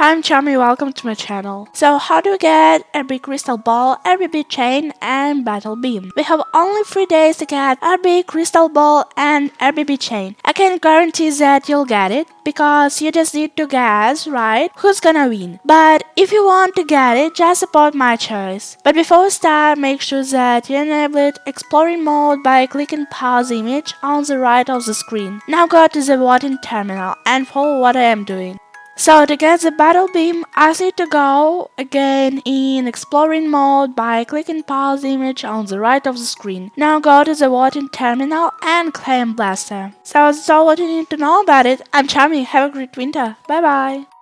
Hi, I'm Charmy, welcome to my channel. So how do we get RB Crystal Ball, RB Chain and Battle Beam? We have only 3 days to get RB Crystal Ball and RBB Chain. I can guarantee that you'll get it because you just need to guess, right, who's gonna win. But if you want to get it, just support my choice. But before we start, make sure that you enable exploring mode by clicking pause image on the right of the screen. Now go to the voting terminal and follow what I am doing. So to get the battle beam, I need to go again in exploring mode by clicking pause image on the right of the screen. Now go to the voting terminal and claim blaster. So that's all what you need to know about it. I'm Charmy, have a great winter. Bye bye.